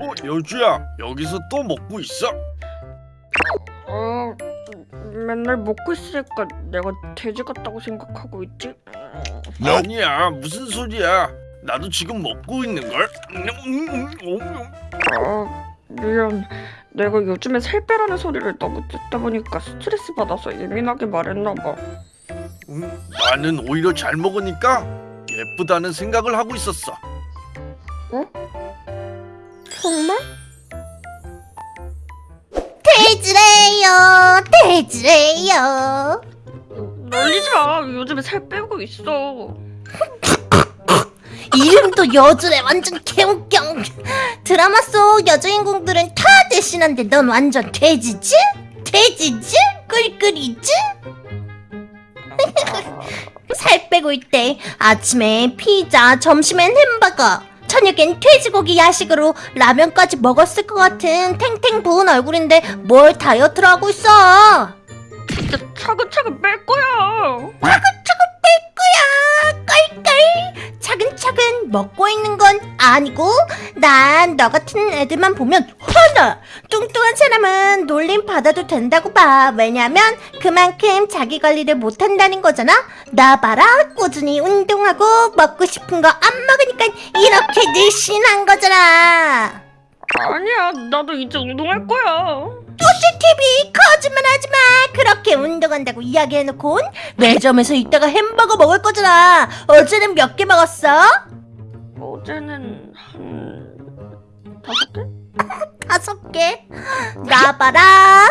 어, 여주야, 여기서 또 먹고 있어? 어, 맨날 먹고 있으니까 내가 돼지 같다고 생각하고 있지? 아니야, 무슨 소리야? 나도 지금 먹고 있는 걸. 아, 미안. 내가 요즘에 살 빼라는 소리를 너무 듣다 보니까 스트레스 받아서 예민하게 말했나 봐. 음, 나는 오히려 잘 먹으니까 예쁘다는 생각을 하고 있었어. 정말? 돼지래요 돼지래요 놀리지 마. 요즘에 살 빼고 있어. 이름도 여주래 완전 개웃겨 드라마 속 여주인공들은 다 대신한데 넌 완전 돼지지? 돼지지? 꿀꿀이지? 살 빼고 있대 아침에 피자 점심엔 햄버거 저녁엔 돼지고기 야식으로 라면까지 먹었을 것 같은 탱탱 부은 얼굴인데 뭘 다이어트를 하고 있어 진짜 차근차근 뺄 거야. 차근차근 뺄 거야. 껄껄. 차근차근 먹고 있는 건 아니고 난 너 같은 애들만 보면 화나. 뚱뚱한 사람은 놀림 받아도 된다고 봐. 왜냐면 그만큼 자기 관리를 못한다는 거잖아. 나 봐라. 꾸준히 운동하고 먹고 싶은 거 안 먹으니까 이렇게 늘씬한 거잖아. 아니야. 나도 이제 운동할 거야. TV 거짓말 하지 마. 그렇게 운동한다고 이야기해놓고 매점에서 이따가 햄버거 먹을 거잖아. 어제는 몇 개 먹었어? 어제는 한 다섯 개? 다섯 개. 나 봐라.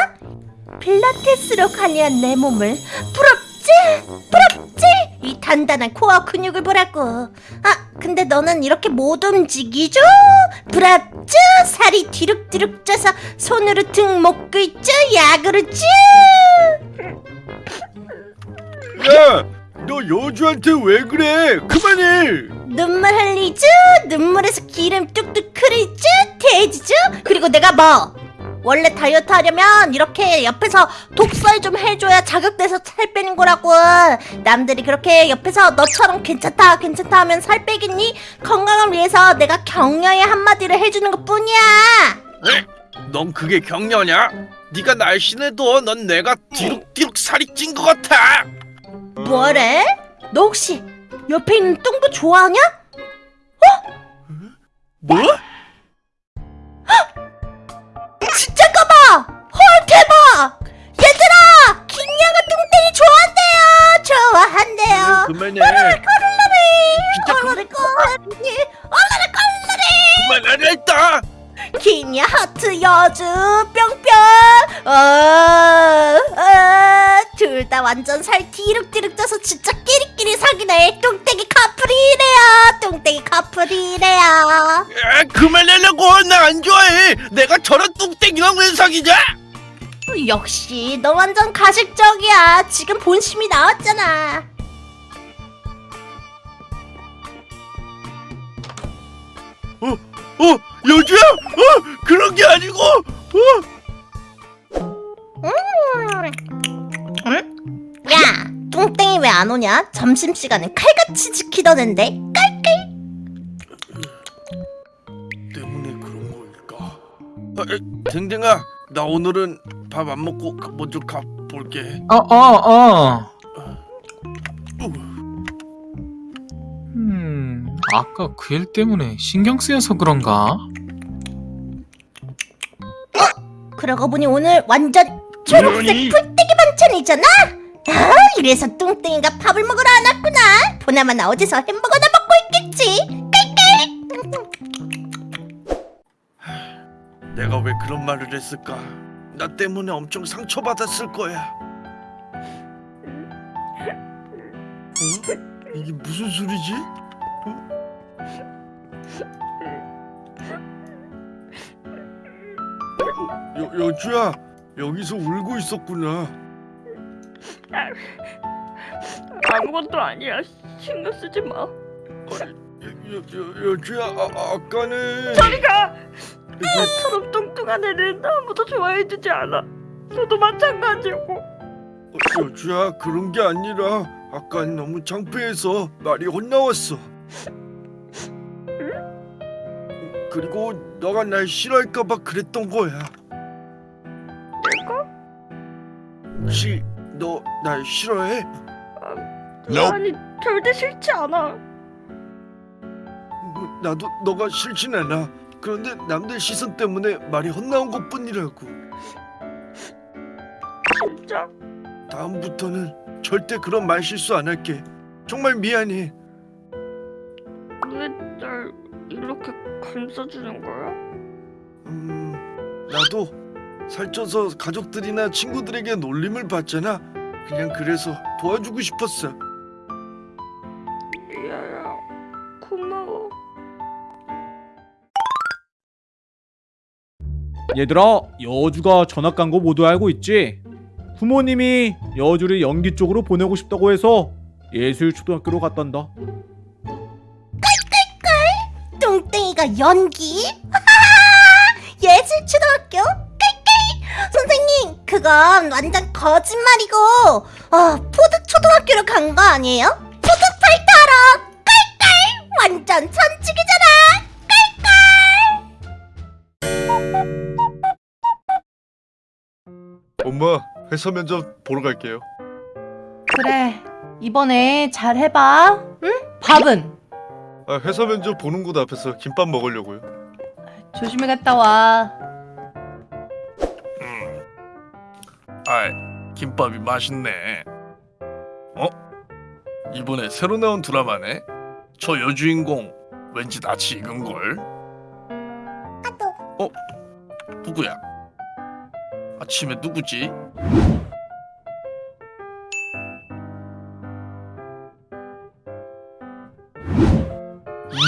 필라테스로 관리한 내 몸을 부럽지? 부럽지? 이 단단한 코어 근육을 보라고. 아, 근데 너는 이렇게 못 움직이죠? 부럽죠? 살이 뒤룩뒤룩 쪄서 손으로 등 먹고 있죠? 야, 그렇죠? 야, 너 여주한테 왜 그래? 그만해. 눈물 흘리죠? 눈물에서 기름 뚝뚝 흐르죠? 돼지죠? 그리고 내가 뭐? 원래 다이어트 하려면 이렇게 옆에서 독설 좀 해줘야 자극돼서 살 빼는 거라고 남들이 그렇게 옆에서 너처럼 괜찮다 괜찮다 하면 살 빼겠니? 건강을 위해서 내가 격려의 한마디를 해주는 것 뿐이야 넌 그게 격려냐? 네가 날씬해도 넌 내가 뒤룩뒤룩 살이 찐 것 같아. 뭐래? 너 혹시 옆에 있는 뚱보 좋아하냐? 뭐? 했다. 김야 하트 여주 뿅뿅! 어, 어, 둘다 완전 살 디룩디룩 쪄서 진짜 끼리끼리 사귀네 뚱땡이 커플이래요 뚱땡이 커플이래요 야, 그만하려고 나 안 좋아해. 내가 저런 뚱땡이랑 왜 사귀냐? 역시 너 완전 가식적이야. 지금 본심이 나왔잖아. 어, 여주야? 어, 그런 게 아니고. 어, 야, 뚱땡이 왜 안 오냐? 점심 시간에 칼같이 지키던 앤데. 때문에 그런 걸까? 아, 에, 댕댕아, 나 오늘은 밥 안 먹고 가- 먼저 가 볼게. 어, 어, 어. 어, 음, 아까 그 일 때문에 신경 쓰여서 그런가? 그러고 보니 오늘 완전 초록색? 풀떼기 반찬이잖아. 아, 이래서 뚱땡이가 밥을 먹으러 안 왔구나. 보나마 나 어디서 햄버거나 먹고 있겠지. 내가 왜 그런 말을 했을까? 나 때문에 엄청 상처받았을 거야. 어? 이게 무슨 소리지? 어? 여, 여주야, 여기서 울고 있었구나. 아무것도 아니야. 신경 쓰지 마. 여, 여, 여주야, 아, 아까는 저리 가. 나처럼 뚱뚱한 애는 아무도 좋아해주지 않아. 너도 마찬가지고. 어, 여주야 그런 게 아니라 아까 너무 창피해서 말이 혼나왔어. 그리고 너가 날 싫어할까봐 그랬던 거야. 혹시 너 날 싫어해? 아니 절대 싫지 않아. 나도 너가 싫진 않아. 그런데 남들 시선 때문에 말이 헛나온 것뿐이라고. 진짜? 다음부터는 절대 그런 말 실수 안 할게. 정말 미안해. 왜 날 이렇게 감싸주는 거야? 음, 나도 살쪄서 가족들이나 친구들에게 놀림을 받잖아. 그냥 그래서 도와주고 싶었어. 리아야 고마워. 얘들아, 여주가 전학 간 거 모두 알고 있지? 부모님이 여주를 연기 쪽으로 보내고 싶다고 해서 예술초등학교로 갔단다. 뚱땡이가 연기? 예술초등학교? 깔깔! 그건 완전 거짓말이고, 어, food 초등학교로 간 거 아니에요? food fighter 하러! 깔깔! 완전 천직이잖아! 엄마, 회사 면접 보러 갈게요. 그래 이번에 잘 해봐 응? 밥은? 아, 회사 면접 보는 곳 앞에서 김밥 먹으려고요. 조심히 갔다 와 아이, 김밥이 맛있네. 어? 이번에 새로 나온 드라마네. 저 여주인공 왠지 낯이 익은 걸. 어? 누구야? 아침에 누구지?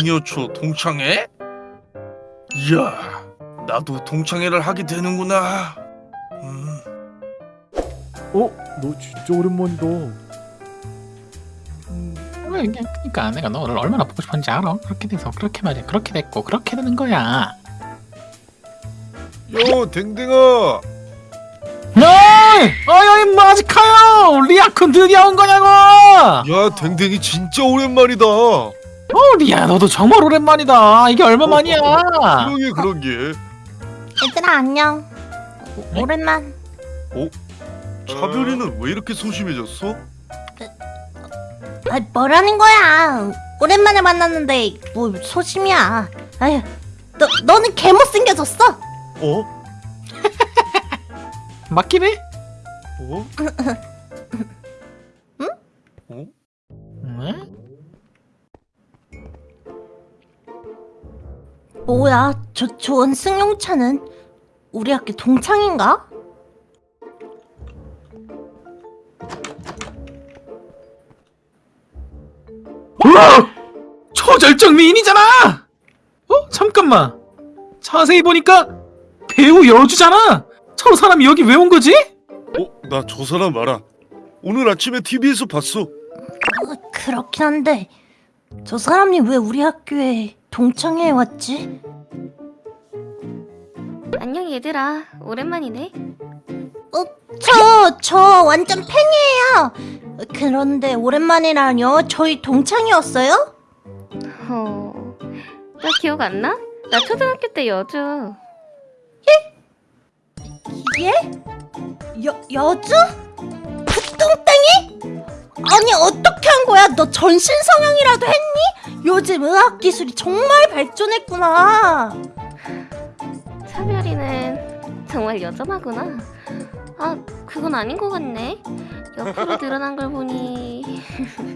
이녀초 동창회? 이야, 나도 동창회를 하게 되는구나. 음. 어? 너 진짜 오랜만이다. 그러니까 내가 너를 얼마나 보고 싶었는지 알아. 그렇게 돼서 그렇게 말이야. 그렇게 됐고 그렇게 되는 거야. 요 댕댕아 어이! 어이 임마 아직 가요! 리아쿤 드디어 온 거냐고! 야 댕댕이 진짜 오랜만이다 어 리아 너도 정말 오랜만이다. 이게 얼마만이야? 그러게 그러게 얘들아, 안녕. 오- 오랜만. 차별이는 왜 이렇게 소심해졌어? 아, 뭐라는 거야? 오랜만에 만났는데, 뭐, 소심이야. 아휴, 너, 너는 개 못생겨졌어? 어? 맞긴 해? 어? 어? 응? 뭐야, 저 좋은 승용차는 우리 학교 동창인가? 초절정 미인이잖아! 어? 잠깐만. 자세히 보니까 배우 여주잖아. 저 사람이 여기 왜 온 거지? 어? 나 저 사람 알아 오늘 아침에 TV에서 봤어 어, 그렇긴 한데 저 사람이 왜 우리 학교에 동창회에 왔지? 안녕 얘들아 오랜만이네 어, 저, 저 완전 팬이에요. 그런데 오랜만이라뇨? 저희 동창이었어요? 어... 나 기억 안 나? 나 초등학교 때 여주 예? 여, 여주? 그 뚱땡이? 아니 어떻게 한 거야? 너 전신 성형이라도 했니? 요즘 의학 기술이 정말 발전했구나. 차별이는 정말 여전하구나 아 그건 아닌 것 같네 옆으로 늘어난 걸 보니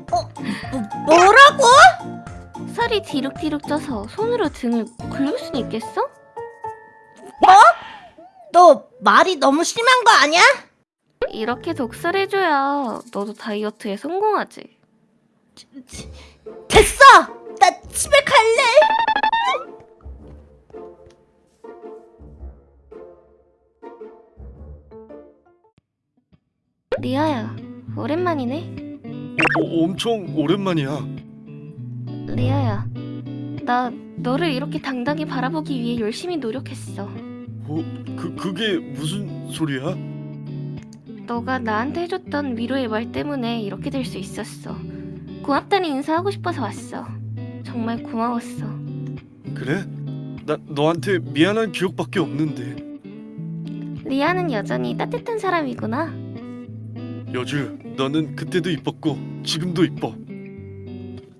뭐, 뭐라고? 살이 뒤룩뒤룩 쪄서 손으로 등을 긁을 순 있겠어? 너 말이 너무 심한 거 아니야? 이렇게 독설해줘야 너도 다이어트에 성공하지 됐어! 나 집에 갈래! 리아야 오랜만이네 어, 엄청 오랜만이야 리아야 나 너를 이렇게 당당히 바라보기 위해 열심히 노력했어 어? 그, 그게 무슨 소리야? 너가 나한테 해줬던 위로의 말 때문에 이렇게 될 수 있었어. 고맙다는 인사하고 싶어서 왔어. 정말 고마웠어. 그래? 나 너한테 미안한 기억밖에 없는데. 리아는 여전히 따뜻한 사람이구나. 여주, 너는 그때도 이뻤고 지금도 이뻐.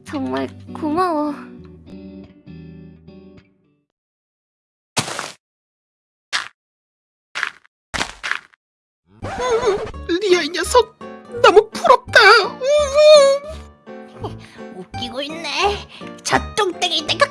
정말 고마워. 리아 이 녀석 너무 부럽다. 웃기고 있네. 저 똥땡이 때가